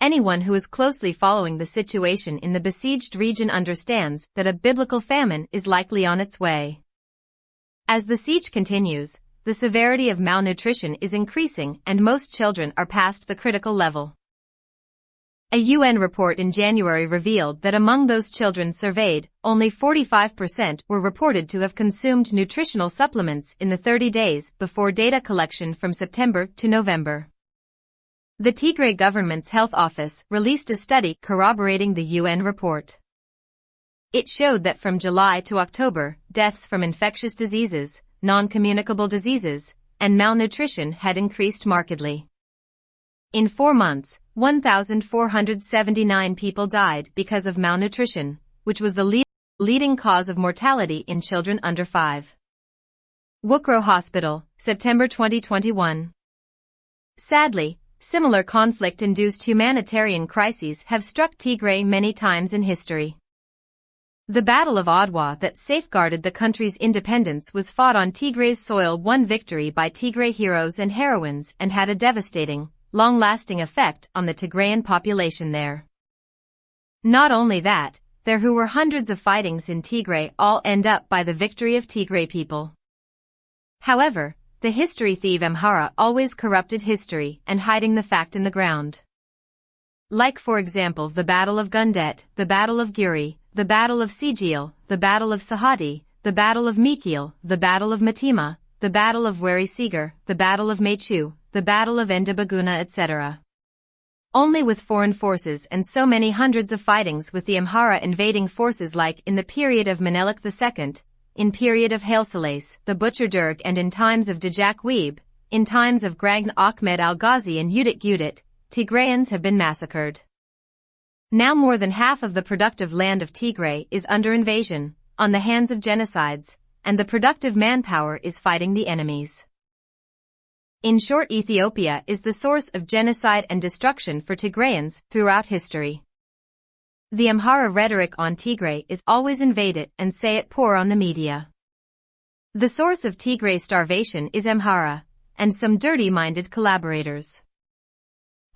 Anyone who is closely following the situation in the besieged region understands that a biblical famine is likely on its way. As the siege continues, the severity of malnutrition is increasing and most children are past the critical level. A UN report in January revealed that among those children surveyed, only 45% were reported to have consumed nutritional supplements in the 30 days before data collection from September to November. The Tigray government's health office released a study corroborating the UN report. It showed that from July to October, deaths from infectious diseases, non-communicable diseases, and malnutrition had increased markedly. In four months, 1,479 people died because of malnutrition, which was the lead leading cause of mortality in children under 5. Wukro Hospital, September 2021. Sadly, similar conflict-induced humanitarian crises have struck Tigray many times in history. The Battle of Adwa that safeguarded the country's independence was fought on Tigray's soil won victory by Tigray heroes and heroines and had a devastating, long-lasting effect on the Tigrayan population there. Not only that, there who were hundreds of fightings in Tigray all end up by the victory of Tigray people. However, the history thief Amhara always corrupted history and hiding the fact in the ground. Like for example the Battle of Gundet, the Battle of Guri, the Battle of Sigil, the Battle of Sahadi, the Battle of Mikil, the Battle of Metemma, the Battle of Seeger, the Battle of Mechu, the Battle of Endabaguna etc. Only with foreign forces and so many hundreds of fightings with the Amhara invading forces like in the period of Menelik II, in period of Haile Selassie, the Butcher Derg and in times of Djak Webe, in times of Gragn Ahmed al-Ghazi and Udit Gudit, Tigrayans have been massacred. Now more than half of the productive land of Tigray is under invasion, on the hands of genocides, and the productive manpower is fighting the enemies. In short Ethiopia is the source of genocide and destruction for Tigrayans throughout history. The Amhara rhetoric on Tigray is always invade it and say it poor on the media. The source of Tigray starvation is Amhara, and some dirty-minded collaborators.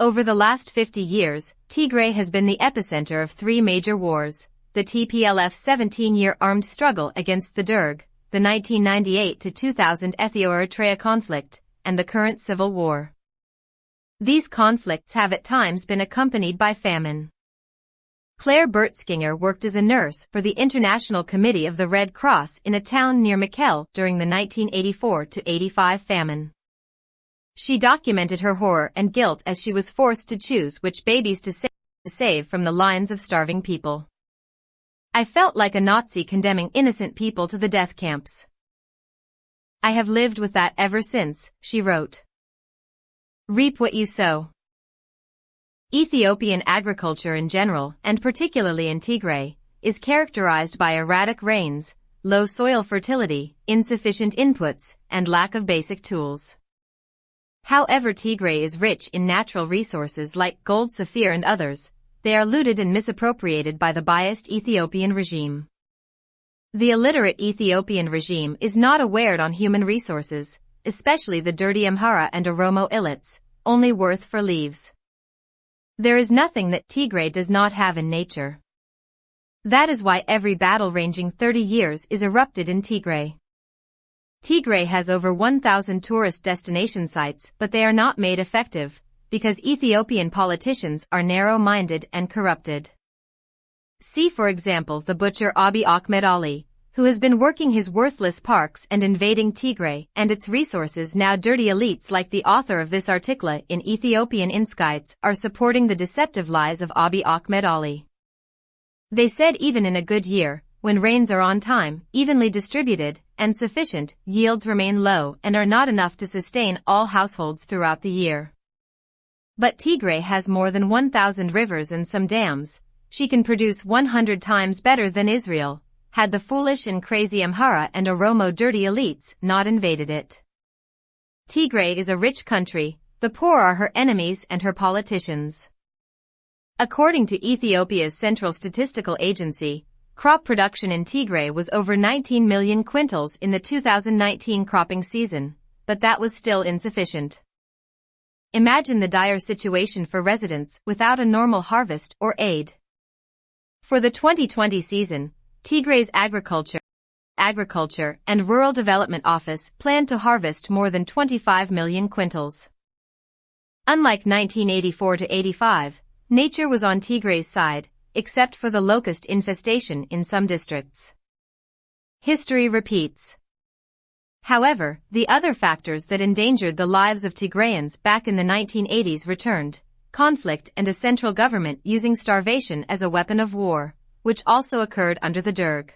Over the last 50 years, Tigray has been the epicenter of three major wars, the TPLF's 17-year armed struggle against the Derg, the 1998 to 2000 Ethio-Eritrea conflict, and the current civil war. These conflicts have at times been accompanied by famine. Claire Bertschinger worked as a nurse for the International Committee of the Red Cross in a town near Mekelle during the 1984-85 famine. She documented her horror and guilt as she was forced to choose which babies to save, from the lines of starving people. I felt like a Nazi condemning innocent people to the death camps. I have lived with that ever since, she wrote. Reap what you sow. Ethiopian agriculture in general, and particularly in Tigray, is characterized by erratic rains, low soil fertility, insufficient inputs, and lack of basic tools. However Tigray is rich in natural resources like gold sapphire and others, they are looted and misappropriated by the biased Ethiopian regime. The illiterate Ethiopian regime is not aware on human resources, especially the dirty Amhara and Oromo illets, only worth for leaves. There is nothing that Tigray does not have in nature. That is why every battle ranging 30 years is erupted in Tigray. Tigray has over 1,000 tourist destination sites but they are not made effective, because Ethiopian politicians are narrow-minded and corrupted. See for example the butcher Abiy Ahmed Ali, who has been working his worthless parks and invading Tigray and its resources now dirty elites like the author of this article in Ethiopian Insights are supporting the deceptive lies of Abiy Ahmed Ali. They said even in a good year, when rains are on time, evenly distributed, and sufficient, yields remain low and are not enough to sustain all households throughout the year. But Tigray has more than 1,000 rivers and some dams, she can produce 100 times better than Israel, had the foolish and crazy Amhara and Oromo dirty elites not invaded it. Tigray is a rich country, the poor are her enemies and her politicians. According to Ethiopia's Central Statistical Agency, crop production in Tigray was over 19 million quintals in the 2019 cropping season, but that was still insufficient. Imagine the dire situation for residents without a normal harvest or aid. For the 2020 season, Tigray's Agriculture, Agriculture and Rural Development Office planned to harvest more than 25 million quintals. Unlike 1984 to 85, nature was on Tigray's side, except for the locust infestation in some districts. History repeats. However, the other factors that endangered the lives of Tigrayans back in the 1980s returned, conflict and a central government using starvation as a weapon of war, which also occurred under the Derg.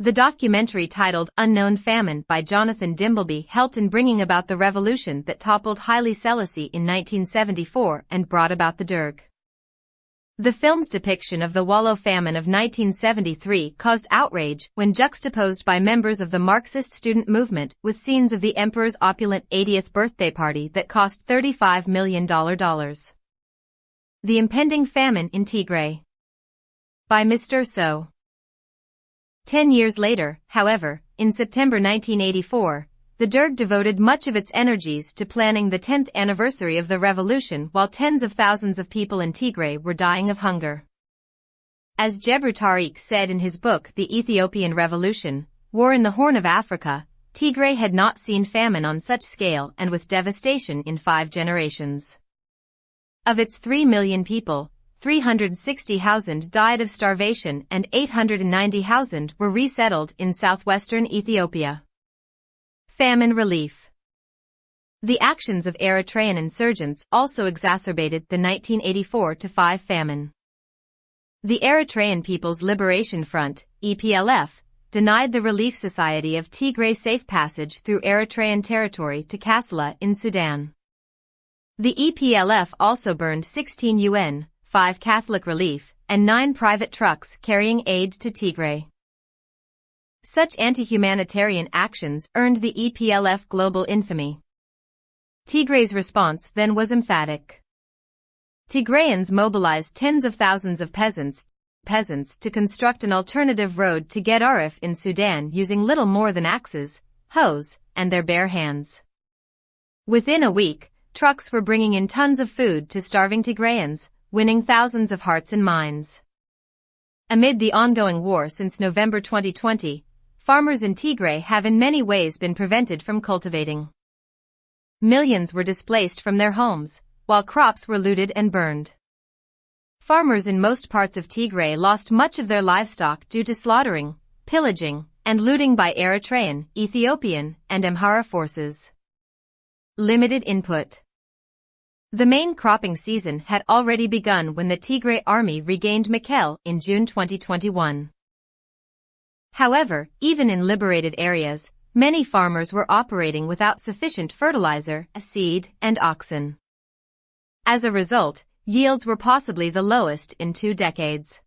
The documentary titled Unknown Famine by Jonathan Dimbleby helped in bringing about the revolution that toppled Haile Selassie in 1974 and brought about the Derg. The film's depiction of the Wollo famine of 1973 caused outrage when juxtaposed by members of the Marxist student movement with scenes of the emperor's opulent 80th birthday party that cost $35 million. The Impending Famine in Tigray by Mr. So. Ten years later, however, in September 1984, the Derg devoted much of its energies to planning the 10th anniversary of the revolution while tens of thousands of people in Tigray were dying of hunger. As Gebru Tareke said in his book The Ethiopian Revolution, War in the Horn of Africa, Tigray had not seen famine on such scale and with devastation in five generations. Of its 3 million people, 360,000 died of starvation and 890,000 were resettled in southwestern Ethiopia. Famine relief. The actions of Eritrean insurgents also exacerbated the 1984-5 famine. The Eritrean People's Liberation Front, EPLF, denied the Relief Society of Tigray safe passage through Eritrean territory to Kassala in Sudan. The EPLF also burned 16 UN, 5 Catholic Relief, and 9 private trucks carrying aid to Tigray. Such anti-humanitarian actions earned the EPLF global infamy. Tigray's response then was emphatic. Tigrayans mobilized tens of thousands of peasants, peasants to construct an alternative road to Gedaref in Sudan using little more than axes, hoes, and their bare hands. Within a week, trucks were bringing in tons of food to starving Tigrayans, winning thousands of hearts and minds. Amid the ongoing war since November 2020, farmers in Tigray have in many ways been prevented from cultivating. Millions were displaced from their homes, while crops were looted and burned. Farmers in most parts of Tigray lost much of their livestock due to slaughtering, pillaging, and looting by Eritrean, Ethiopian, and Amhara forces. Limited input. The main cropping season had already begun when the Tigray army regained Mekelle in June 2021. However, even in liberated areas, many farmers were operating without sufficient fertilizer, seed, and oxen. As a result, yields were possibly the lowest in two decades.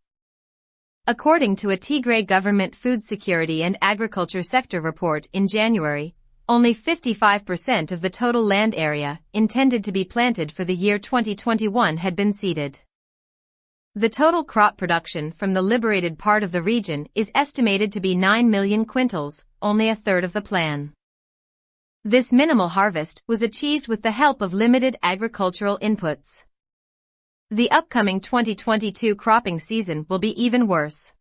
According to a Tigray government food security and agriculture sector report in January, only 55% of the total land area intended to be planted for the year 2021 had been seeded. The total crop production from the liberated part of the region is estimated to be 9 million quintals, only a third of the plan. This minimal harvest was achieved with the help of limited agricultural inputs. The upcoming 2022 cropping season will be even worse.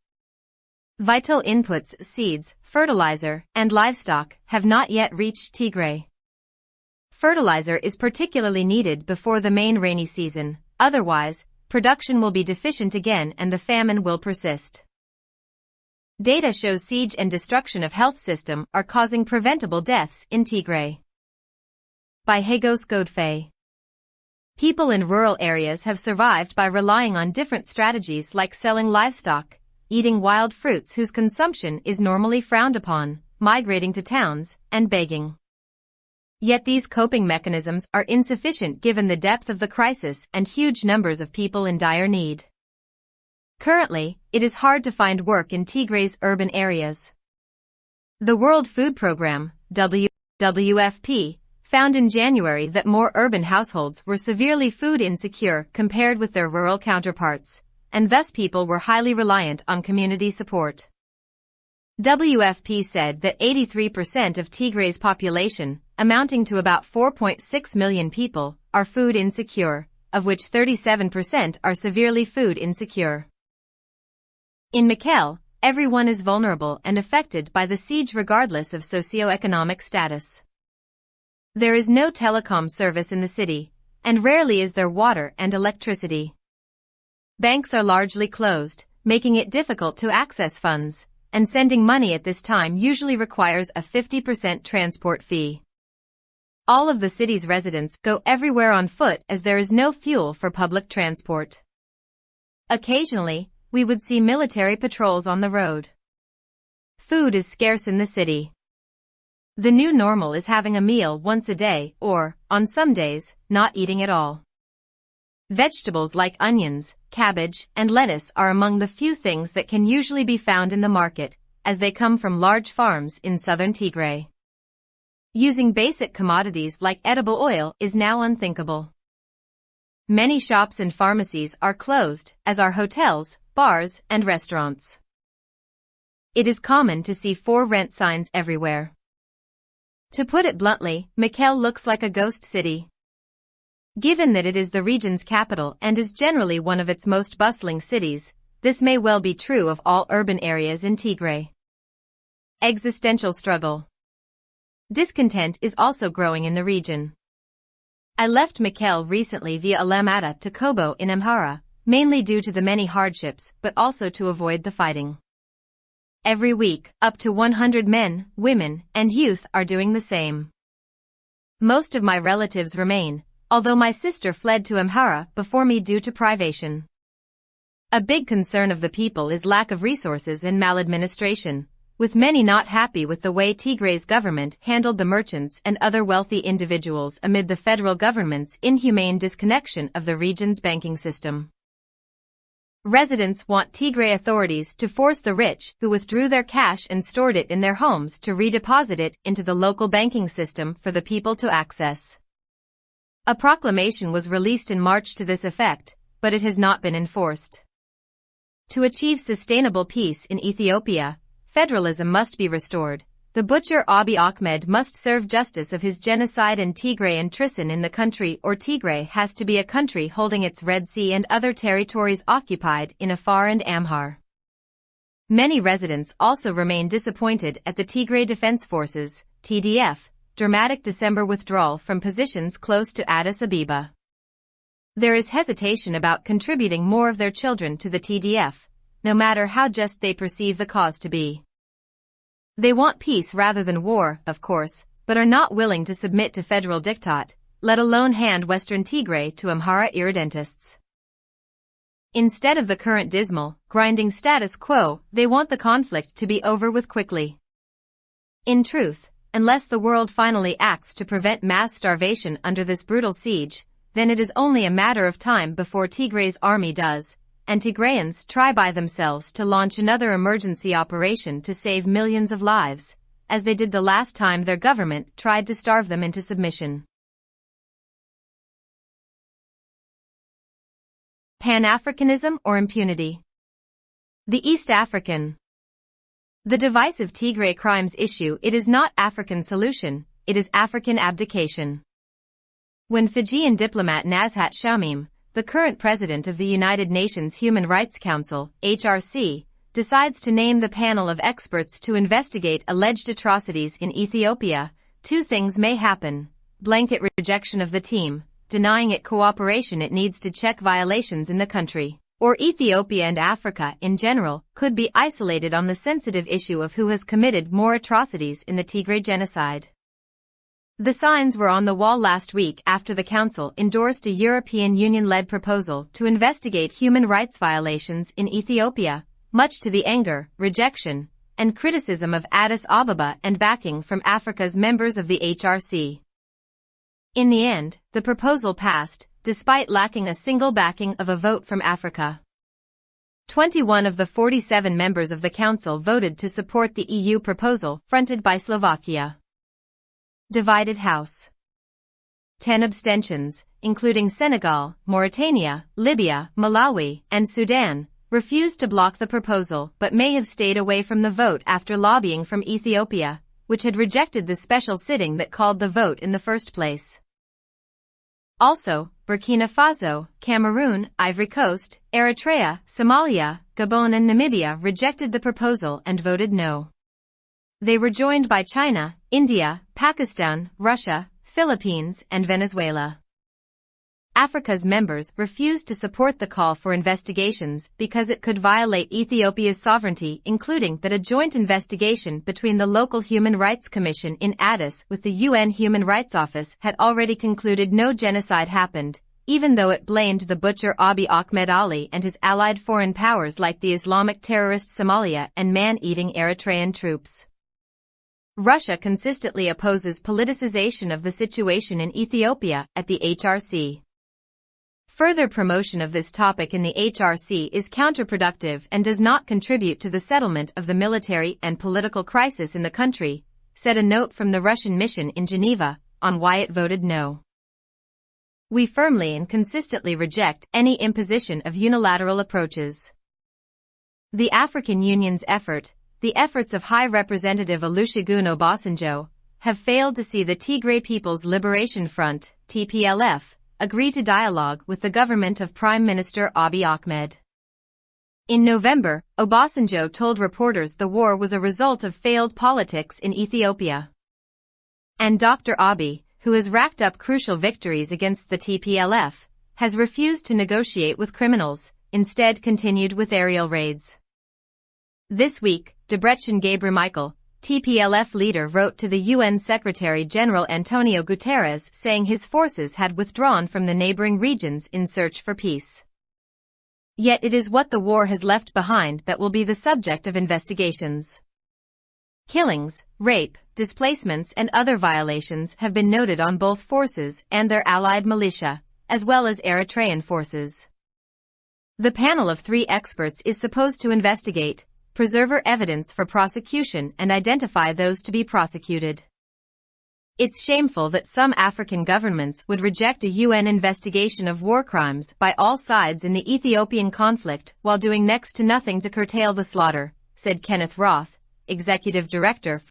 Vital inputs, seeds, fertilizer, and livestock have not yet reached Tigray. Fertilizer is particularly needed before the main rainy season, otherwise, production will be deficient again and the famine will persist. Data shows siege and destruction of health system are causing preventable deaths in Tigray. By Hagos Godfrey. People in rural areas have survived by relying on different strategies like selling livestock, eating wild fruits whose consumption is normally frowned upon, migrating to towns, and begging. Yet these coping mechanisms are insufficient given the depth of the crisis and huge numbers of people in dire need. Currently, it is hard to find work in Tigray's urban areas. The World Food Programme, WFP, found in January that more urban households were severely food insecure compared with their rural counterparts, and thus people were highly reliant on community support. WFP said that 83% of Tigray's population, amounting to about 4.6 million people, are food insecure, of which 37% are severely food insecure. In Mekelle, everyone is vulnerable and affected by the siege regardless of socioeconomic status. There is no telecom service in the city, and rarely is there water and electricity. Banks are largely closed, making it difficult to access funds, and sending money at this time usually requires a 50% transport fee. All of the city's residents go everywhere on foot as there is no fuel for public transport. Occasionally, we would see military patrols on the road. Food is scarce in the city. The new normal is having a meal once a day or, on some days, not eating at all. Vegetables like onions, cabbage, and lettuce are among the few things that can usually be found in the market, as they come from large farms in southern Tigray. Using basic commodities like edible oil is now unthinkable. Many shops and pharmacies are closed, as are hotels, bars, and restaurants. It is common to see for rent signs everywhere. To put it bluntly, Mekelle looks like a ghost city. Given that it is the region's capital and is generally one of its most bustling cities, this may well be true of all urban areas in Tigray. Existential struggle. Discontent is also growing in the region. I left Mekelle recently via Alamata to Kobo in Amhara, mainly due to the many hardships but also to avoid the fighting. Every week, up to 100 men, women, and youth are doing the same. Most of my relatives remain, although my sister fled to Amhara before me due to privation. A big concern of the people is lack of resources and maladministration, with many not happy with the way Tigray's government handled the merchants and other wealthy individuals amid the federal government's inhumane disconnection of the region's banking system. Residents want Tigray authorities to force the rich who withdrew their cash and stored it in their homes to redeposit it into the local banking system for the people to access. A proclamation was released in March to this effect, but it has not been enforced. To achieve sustainable peace in Ethiopia, federalism must be restored. The butcher Abiy Ahmed must serve justice of his genocide and Tigray and treason in the country or Tigray has to be a country holding its Red Sea and other territories occupied in Afar and Amhar. Many residents also remain disappointed at the Tigray Defense Forces, TDF, dramatic December withdrawal from positions close to Addis Ababa. There is hesitation about contributing more of their children to the TDF, no matter how just they perceive the cause to be. They want peace rather than war, of course, but are not willing to submit to federal diktat, let alone hand Western Tigray to Amhara irredentists. Instead of the current dismal, grinding status quo, they want the conflict to be over with quickly. In truth, unless the world finally acts to prevent mass starvation under this brutal siege, then it is only a matter of time before Tigray's army does, and Tigrayans try by themselves to launch another emergency operation to save millions of lives, as they did the last time their government tried to starve them into submission. Pan-Africanism or impunity? The East African. The divisive Tigray crimes issue it is not African solution, it is African abdication. When Fijian diplomat Nazhat Shameem, the current president of the United Nations Human Rights Council, HRC, decides to name the panel of experts to investigate alleged atrocities in Ethiopia, two things may happen. Blanket rejection of the team, denying it cooperation it needs to check violations in the country, or Ethiopia and Africa in general could be isolated on the sensitive issue of who has committed more atrocities in the Tigray genocide. The signs were on the wall last week after the Council endorsed a European Union-led proposal to investigate human rights violations in Ethiopia, much to the anger, rejection, and criticism of Addis Ababa and backing from Africa's members of the HRC. In the end, the proposal passed, despite lacking a single backing of a vote from Africa. 21 of the 47 members of the Council voted to support the EU proposal fronted by Slovakia. Divided House 10 abstentions, including Senegal, Mauritania, Libya, Malawi, and Sudan, refused to block the proposal but may have stayed away from the vote after lobbying from Ethiopia, which had rejected the special sitting that called the vote in the first place. Also, Burkina Faso, Cameroon, Ivory Coast, Eritrea, Somalia, Gabon and Namibia rejected the proposal and voted no. They were joined by China, India, Pakistan, Russia, Philippines, and Venezuela. Africa's members refused to support the call for investigations because it could violate Ethiopia's sovereignty including that a joint investigation between the local Human Rights Commission in Addis with the UN Human Rights Office had already concluded no genocide happened, even though it blamed the butcher Abiy Ahmed Ali and his allied foreign powers like the Islamic terrorist Somalia and man-eating Eritrean troops. Russia consistently opposes politicization of the situation in Ethiopia at the HRC. Further promotion of this topic in the HRC is counterproductive and does not contribute to the settlement of the military and political crisis in the country, said a note from the Russian mission in Geneva on why it voted no. We firmly and consistently reject any imposition of unilateral approaches. The African Union's effort, the efforts of High Representative Olusegun Obasanjo, have failed to see the Tigray People's Liberation Front, TPLF, agree to dialogue with the government of Prime Minister Abiy Ahmed. In November, Obasanjo told reporters the war was a result of failed politics in Ethiopia. And Dr. Abiy, who has racked up crucial victories against the TPLF, has refused to negotiate with criminals, instead continued with aerial raids. This week, Debretsion Gebremichael, TPLF leader wrote to the UN Secretary-General Antonio Guterres saying his forces had withdrawn from the neighboring regions in search for peace. Yet it is what the war has left behind that will be the subject of investigations. Killings, rape, displacements and other violations have been noted on both forces and their allied militia, as well as Eritrean forces. The panel of three experts is supposed to investigate, preserve evidence for prosecution and identify those to be prosecuted. It's shameful that some African governments would reject a UN investigation of war crimes by all sides in the Ethiopian conflict while doing next to nothing to curtail the slaughter, said Kenneth Roth, executive director